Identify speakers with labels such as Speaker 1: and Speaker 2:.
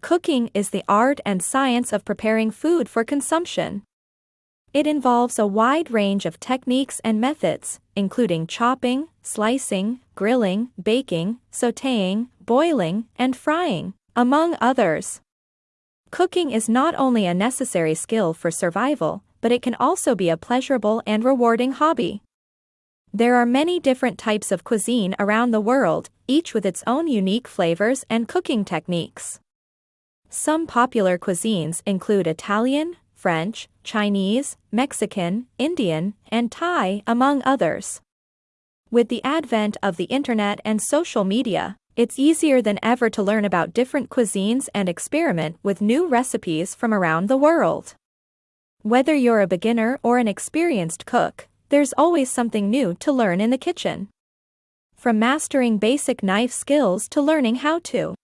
Speaker 1: Cooking is the art and science of preparing food for consumption. It involves a wide range of techniques and methods, including chopping, slicing, grilling, baking, sauteing, boiling, and frying, among others. Cooking is not only a necessary skill for survival, but it can also be a pleasurable and rewarding hobby. There are many different types of cuisine around the world, each with its own unique flavors and cooking techniques. Some popular cuisines include Italian, French, Chinese, Mexican, Indian, and Thai, among others. With the advent of the internet and social media, it's easier than ever to learn about different cuisines and experiment with new recipes from around the world. Whether you're a beginner or an experienced cook, there's always something new to learn in the kitchen. From mastering basic knife skills to learning how to